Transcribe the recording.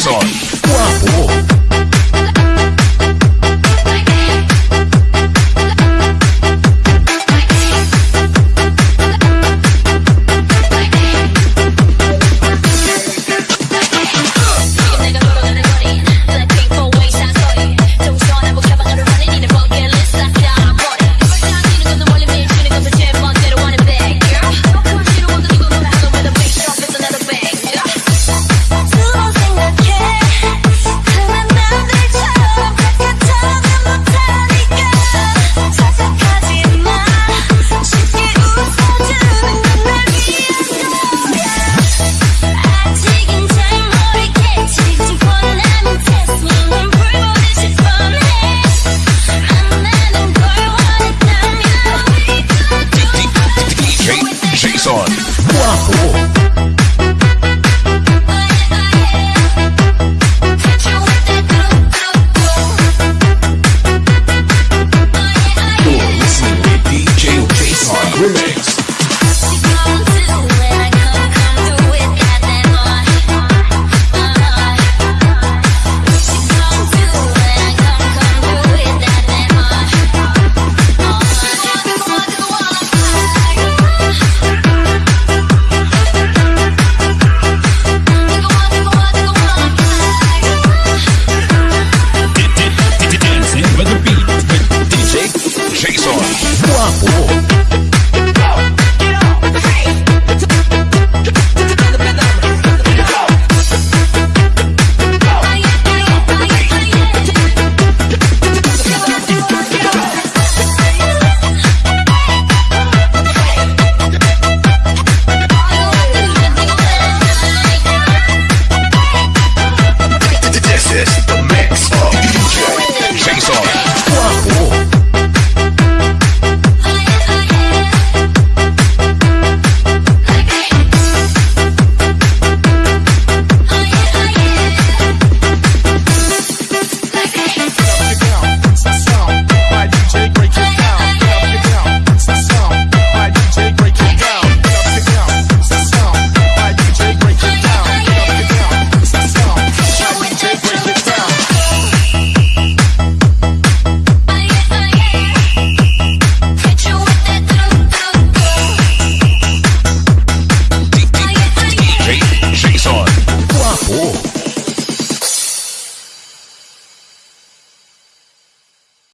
Jason. Papo